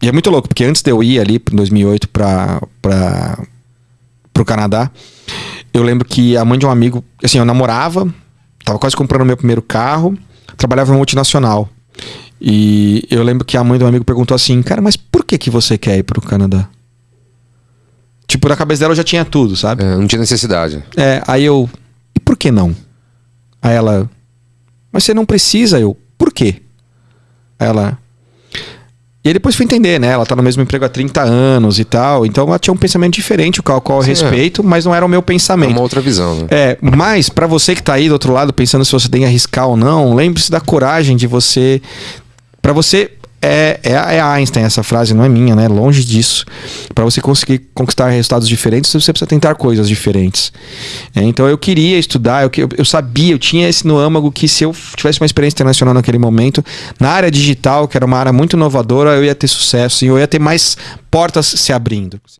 E é muito louco, porque antes de eu ir ali em 2008 para para pro Canadá, eu lembro que a mãe de um amigo, assim, eu namorava, tava quase comprando meu primeiro carro, trabalhava em multinacional. E eu lembro que a mãe do amigo perguntou assim: "Cara, mas por que que você quer ir pro Canadá?" Tipo, na cabeça dela eu já tinha tudo, sabe? É, não tinha necessidade. É, aí eu, e por que não? Aí ela, mas você não precisa, eu, por quê? Aí ela, e aí depois fui entender, né? Ela tá no mesmo emprego há 30 anos e tal. Então ela tinha um pensamento diferente, o qual, qual eu Sim, é. respeito, mas não era o meu É pensamento. uma outra visão, né? É, mas pra você que tá aí do outro lado pensando se você tem que arriscar ou não, lembre-se da coragem de você. Pra você. É, é, é Einstein essa frase, não é minha, né? Longe disso. Pra você conseguir conquistar resultados diferentes, você precisa tentar coisas diferentes. É, então eu queria estudar, eu, eu, eu sabia, eu tinha esse no âmago que se eu tivesse uma experiência internacional naquele momento, na área digital, que era uma área muito inovadora, eu ia ter sucesso e eu ia ter mais portas se abrindo.